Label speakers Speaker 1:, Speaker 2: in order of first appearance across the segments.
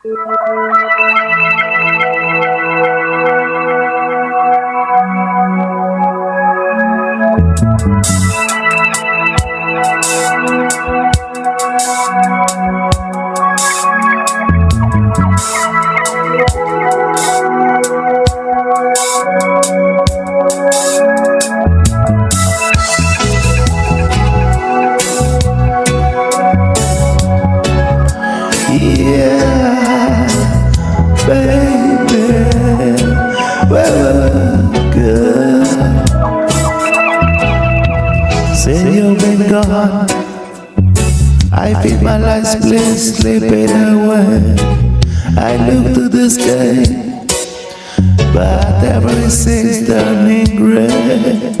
Speaker 1: Yeah, good. Say you've been gone. I feel my life's bliss slipping away. I look to the sky, but everything's turning gray.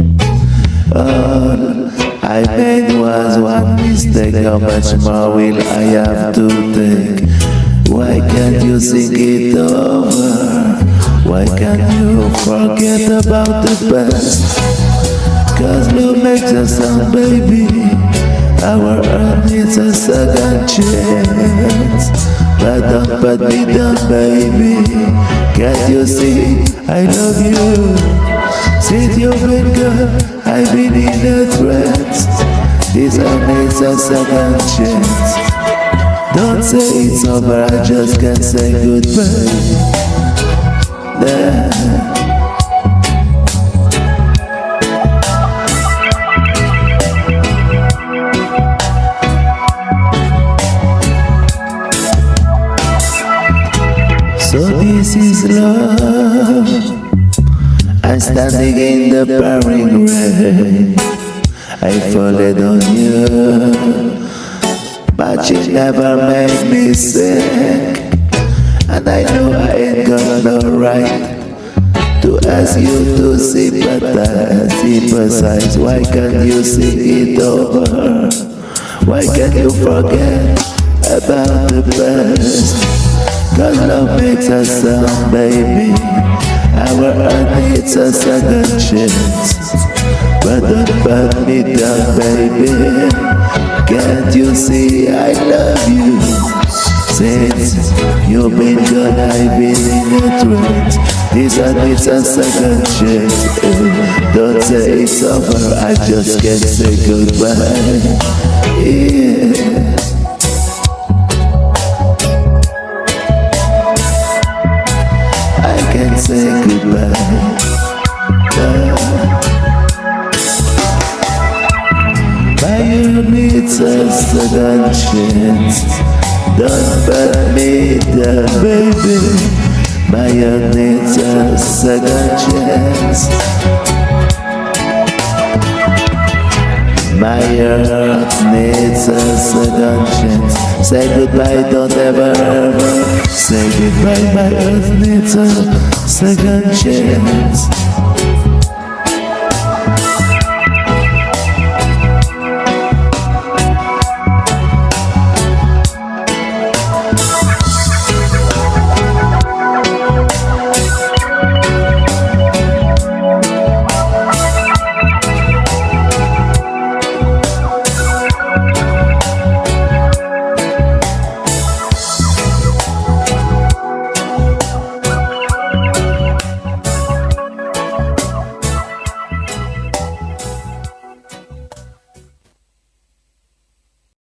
Speaker 1: All I made was one mistake. How much more will I have to take? Why can't you think it over? Why can't you forget about the past? Cause love makes us sound, baby. Our earth needs a second chance. But don't put me down, baby. Can't you see I love you? Since you've been gone, I've been in a trance. This earth needs a second chance. Don't say it's over, I just can't say goodbye. Nah. So this is love. I'm standing in the pouring rain. I followed on you, but you never made me sick. And I know I ain't got no right to ask you to sympathize. Why can't you see it over? Why can't you forget about the past? Cause love makes us sound, baby. Our earth needs a second chance. But don't put me down, baby. Can't you see I love you? Since you've been gone, I've been in a trance. This earth needs a second chance. Don't say it's over, I just can't say goodbye. Yeah. I can't say goodbye. My you needs a second chance. Don't put me down, baby. My you needs a second chance. My heart needs a second chance. Say goodbye, don't ever ever say goodbye. My earth needs a second chance.